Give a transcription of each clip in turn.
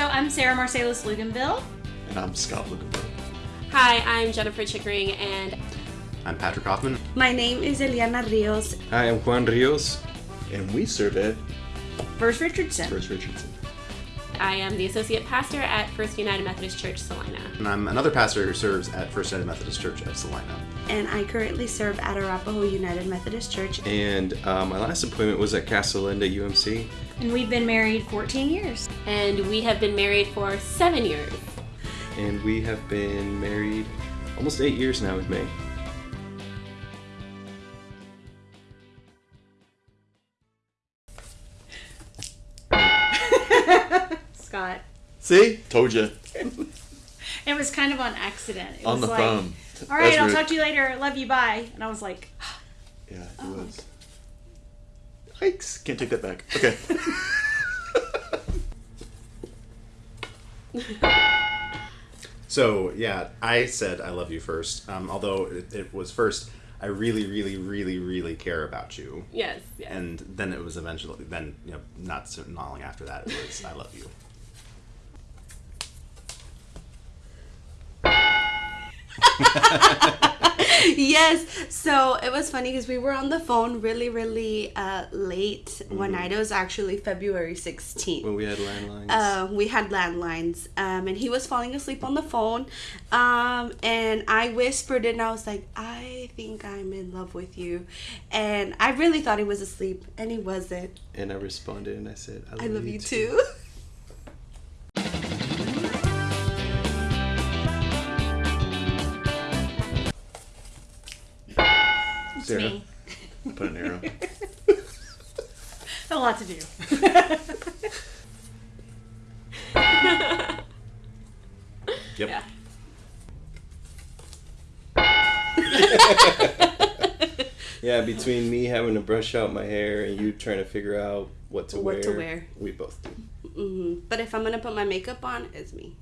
So I'm Sarah Marcellus Luganville. And I'm Scott Luganville. Hi, I'm Jennifer Chickering, and I'm Patrick Hoffman. My name is Eliana Rios. Hi, I'm Juan Rios. And we serve at First Richardson. First Richardson. I am the associate pastor at First United Methodist Church Salina. And I'm another pastor who serves at First United Methodist Church of Salina. And I currently serve at Arapaho United Methodist Church. And uh, my last appointment was at Casa Linda UMC. And we've been married 14 years. And we have been married for seven years. And we have been married almost eight years now with May. Scott. See? Told you. It was kind of on accident. It On was the like, phone. All right, That's I'll rude. talk to you later. Love you. Bye. And I was like, Yeah, it Oh. was. Yikes. Can't take that back. Okay. So, yeah, I said I love you first. Um, although it, it was first, I really, really, really, really care about you. Yes, yes. And then it was eventually, then, you know, not so not long after that, it was I love you. Yes. So it was funny because we were on the phone really, really uh, late one night. It was actually February 16th. When we had landlines. Uh, we had landlines, um, and he was falling asleep on the phone. Um, and I whispered, and I was like, I think I'm in love with you. And I really thought he was asleep, and he wasn't. and I responded and I said, I love, I love you too. Sarah. me. Put an arrow. A lot to do. Yep. Yeah. Yeah, between me having to brush out my hair and you trying to figure out what to What wear. to wear. We both do. hmm But if I'm gonna put my makeup on, it's me.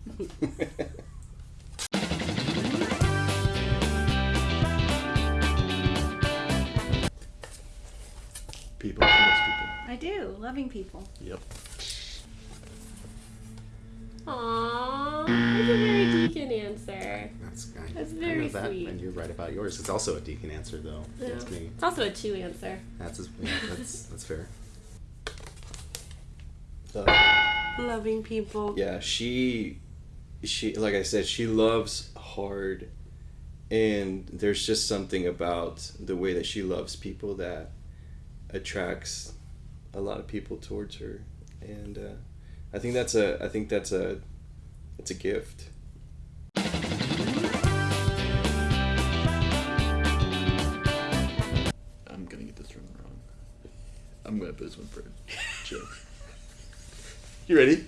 People. She loves people. I do. Loving people. Yep. Aww, that's a very deacon answer. That's, I, That's I very know that, sweet. And you're right about yours. It's also a deacon answer, though. Yeah. That's me. It's also a two answer. That's, as- yeah, that's, that's fair. Loving people. yeah, she, she, like I said, she loves hard, and there's just something about the way that she loves people that attracts a lot of people towards her, and uh, I think that's a, I think that's a, it's a gift. I'm gonna get this one wrong. I'm gonna put this one for Joe. You ready?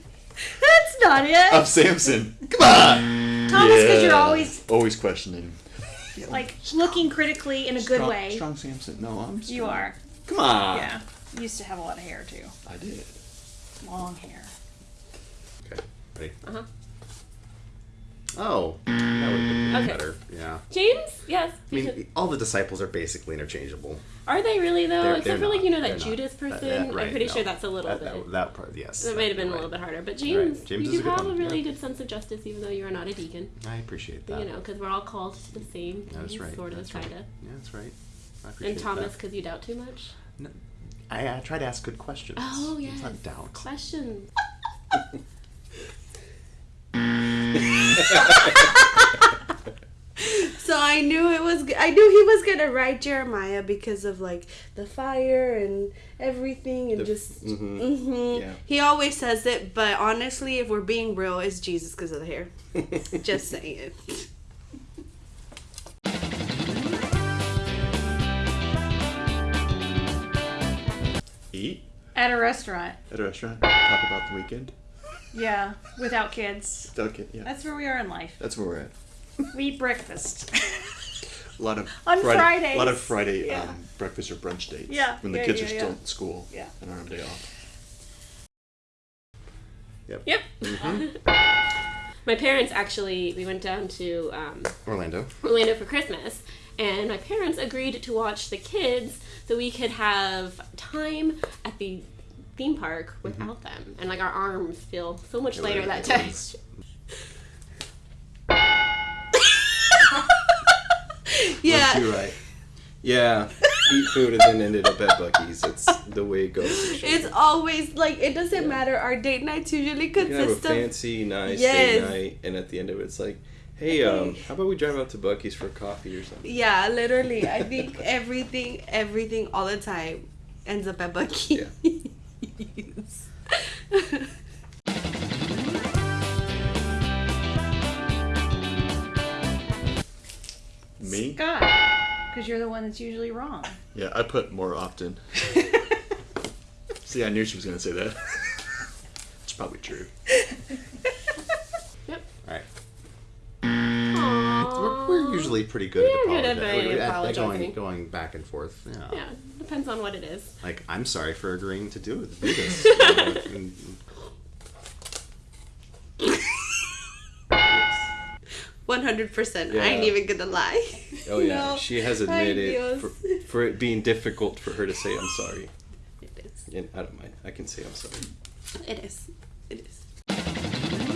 That's not it. I'm Samson. Come on. Thomas, because you're always always questioning. like looking critically in a good strong, way. Strong Samson. No, I'm. You are. Come on. Yeah. You used to have a lot of hair too. I did. Long hair. Okay. Ready? Uh huh. Oh, that would have been Okay. better. Yeah. James? Yes. I mean, should- all the disciples are basically interchangeable. Are they really though? They're- Except they're for like not. you know that not. Judas That- person. that- I'm pretty no. sure that's a little that, bit. That, that part, yes. that might have been a little bit harder, but James, James you do have a really yeah. good sense of justice, even though you are not a deacon. I appreciate that. You know, because we're all called to the same That's thing, right. sort of, kind of. Yeah, that's right. I appreciate And Thomas, because you doubt too much. No, I, I try to ask good questions. Oh It's yes. not doubt. Questions. So I knew it was. I knew he was gonna write Jeremiah because of like the fire and everything, and The- just. mhm. mhm. Yeah. He always says it, but honestly, if we're being real, it's Jesus because of the hair. just saying. At a restaurant. at a restaurant. Talk about the weekend. Yeah. Without kids. Okay. Yeah. That's where we are in life. That's where we're at. We eat breakfast. A lot of On Friday, A lot of Friday Yeah. um, breakfast or brunch dates. Yeah, When the yeah, kids yeah, are still at school. Yeah. And are on day off. Yep. Mm-hmm. my parents actually, we went down to um, Orlando. Orlando for Christmas, and my parents agreed to watch the kids so we could have time at the theme park without them, and like our arms feel so much It lighter that day. yeah. You're right. Yeah, eat food and then ended up at Buc-ee's. It's the way it goes. It's always like it doesn't matter. Our date nights usually You can have a consist of fancy, nice Yes. date night, and at the end of it, it's like, hey, um, how about we drive out to Buc-ee's for coffee or something? yeah, literally. I think everything, everything, all the time ends up at Buc-ee's. Me? Scott, because you're the one that's usually wrong. Yeah, I put more often. See, I knew she was gonna say that. it's probably true. Yep. All right. We're, we're usually pretty good We're at good at apologizing. being at- apologizing. Going, going back and forth. Yeah. Yeah, depends on what it is. Like, I'm sorry for agreeing to do, do this. You know, and- One hundred percent. I ain't even gonna lie. Oh yeah, No. she has Ay, admitted for, for it being difficult for her to say I'm sorry, It is. and I don't mind. I can say I'm sorry. It is. It is.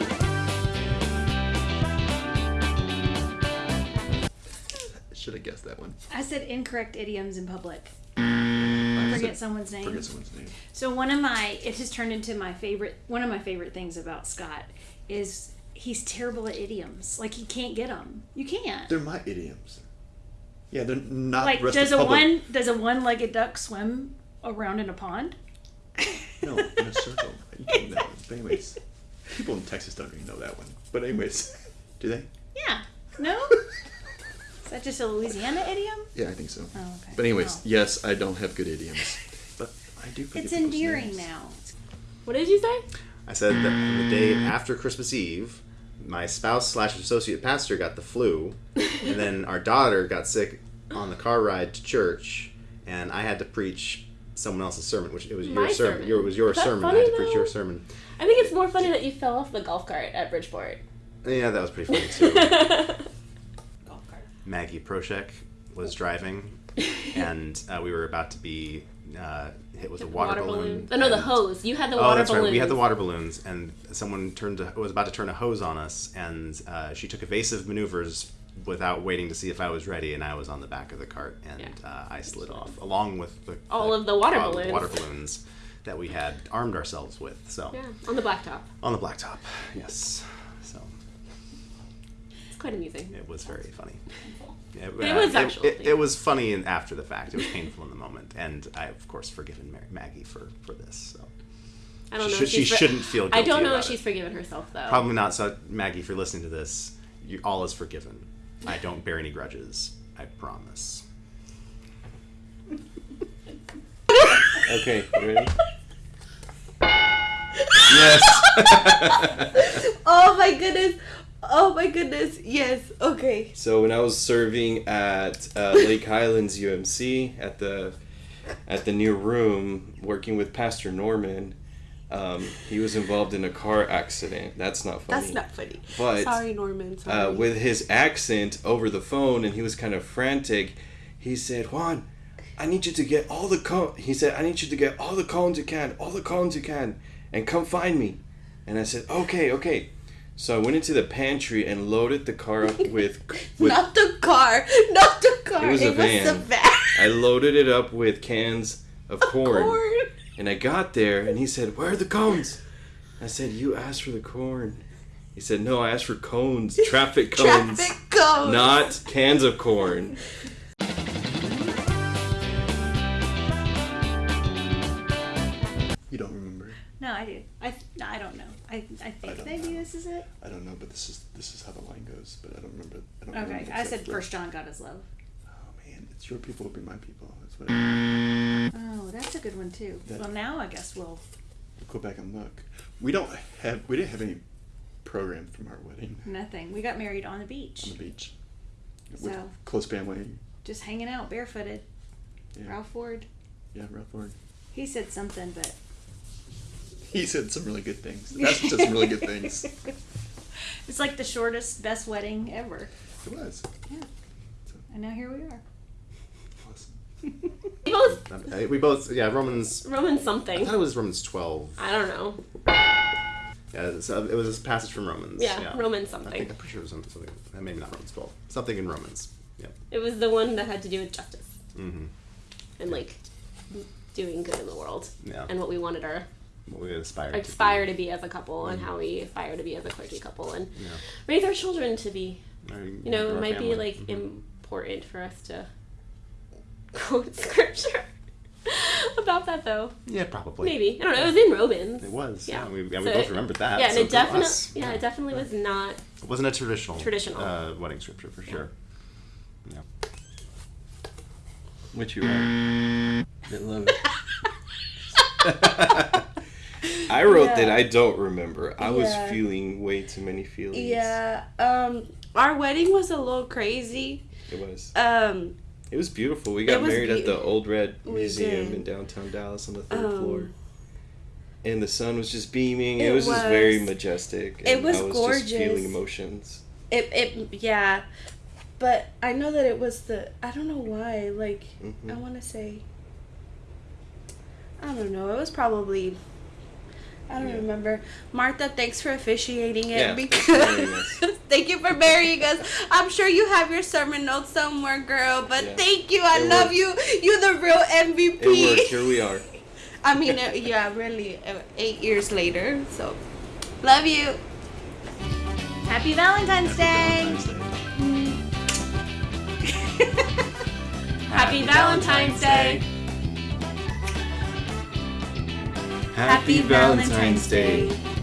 Should have guessed that one. I said incorrect idioms in public. Mm. I Forget someone's name. Forget someone's name. So one of my it has turned into my favorite one of my favorite things about Scott is he's terrible at idioms. Like he can't get them. You can't. They're my idioms. Yeah, they're not. like does a public. one does a one-legged duck swim around in a pond? No, in a circle. You can know. But anyways, people in Texas don't even know that one. But anyways, do they? Yeah. No? Is that just a Louisiana idiom? Yeah, I think so. Oh, okay. But anyways, Oh. yes, I don't have good idioms, but I do. It's endearing names. now. What did you say? I said that the day after Christmas Eve, my spouse slash associate pastor got the flu, and then our daughter got sick on the car ride to church, and I had to preach someone else's sermon, which it was your sermon. sermon. Your, it was your Is sermon. I funny, had to preach your though? sermon. I think it's more funny that you fell off the golf cart at Bridgeport. Yeah, that was pretty funny too. golf cart. Maggie Proshek was driving, and uh, we were about to be uh, hit with a water, balloon. Oh no, the hose. You had the Oh, water that's balloon. right. We had the water balloons, and someone turned to, was about to turn a hose on us, and uh, she took evasive maneuvers without waiting to see if I was ready, and I was on the back of the cart, and Yeah. uh, I slid off along with the, All of the water uh, balloons. water balloons that we had armed ourselves with. So Yeah, on the blacktop. on the blacktop, yes. So It's quite amusing. it was very funny. It, It uh, was actually- It, it was funny in, after the fact. It was painful in the moment, and I of course forgiven Mary, Maggie for for this. So. I don't She know. should- if she's she shouldn't feel I don't know about if she's it. forgiven herself though. Probably not. So, Maggie, if you're listening to this, you, all is forgiven. I don't bear any grudges. I promise. Okay, you ready? yes. Oh my goodness. Oh my goodness. Yes. Okay. So when I was serving at uh, Lake Highlands UMC at the at the new room, working with Pastor Norman, um, he was involved in a car accident. That's not funny. That's not funny. But Sorry, Norman. Sorry. uh, with his accent over the phone, and he was kind of frantic. He said, "Juan, I need you to get all the cones." He said, "I need you to get all the cones you can, all the cones you can, and come find me." And I said, "Okay, okay." So I went into the pantry and loaded the car up with, with not the car. Not the car. It was a the van. van. I loaded it up with cans of corn. Corn. And I got there and he said, Where are the cones? I said, You asked for the corn. He said, No, I asked for cones, traffic cones, Traffic cones. not cans of corn. I. I think don't maybe know. this is it. I don't know, but this is this is how the line goes. But I don't remember. I don't Okay, remember I said. First John got his love. Oh man, it's your people will be my people. That's what. I, Oh, that's a good one too. That- Well, now I guess we'll. go back and look. We don't have. We didn't have any program from our wedding Nothing. We got married on the beach, on the beach. With So- close family. just hanging out barefooted. Yeah, Ralph Ford. yeah, Ralph Ford. He said something, but He said some really good things. That's said some really good things. it's like the shortest, best wedding ever. It was Yeah. And now here we are. awesome. We both We both, yeah, Romans. Romans something. I thought it was Romans 12. I don't know. Yeah, it's, uh, it was a passage from Romans. Yeah, Roman I think something. I'm pretty sure it was something. something uh, maybe not Romans 12. Something in Romans. Yeah. It was the one that had to do with justice Mm-hmm. and like doing good in the world Yeah. and what we wanted our what we aspire to. aspire to be as a couple and how we aspire to be as a clergy couple and Yeah. raise our children to be Or you know it might be family. like Mhm. important for us to quote scripture about that though Yeah, probably. maybe i don't know it was in romans It was. Yeah. Yeah, we, yeah, we So both remembered that. yeah and so it definitely us. yeah it definitely was not It wasn't a traditional Traditional. uh, wedding scripture for sure. Yeah. Which you are. I love it. I wrote that I don't remember. I was feeling way too many feelings. Yeah. Um, our wedding was a little crazy. It was. Um, It was beautiful. We got was married at the Old Red Museum in downtown Dallas on the third Um, floor. And the sun was just beaming. It, It was, just very was. majestic. It was I was gorgeous. just feeling emotions. it it yeah, but I know that it was the I don't know why like Mhm. I want to say I don't know it was probably. I don't Yeah. remember. Martha, thanks for officiating it Yeah, thanks for marrying us. because thank you for marrying us. I'm sure you have your sermon notes somewhere, girl. But Yeah. thank you. I It love worked. you. You're the real MVP. It worked. Here we are. I mean, uh, yeah, really, uh, eight years later. So, love you. Happy Valentine's Day. Valentine's Day. happy valentine's day Happy Valentine's Day.